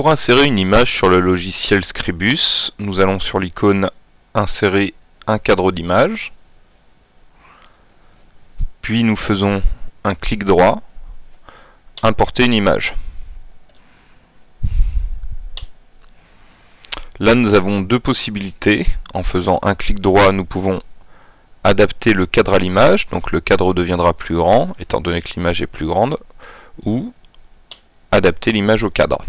pour insérer une image sur le logiciel Scribus, nous allons sur l'icône Insérer un cadre d'image. Puis nous faisons un clic droit, Importer une image. Là nous avons deux possibilités. En faisant un clic droit, nous pouvons adapter le cadre à l'image, donc le cadre deviendra plus grand, étant donné que l'image est plus grande, ou adapter l'image au cadre.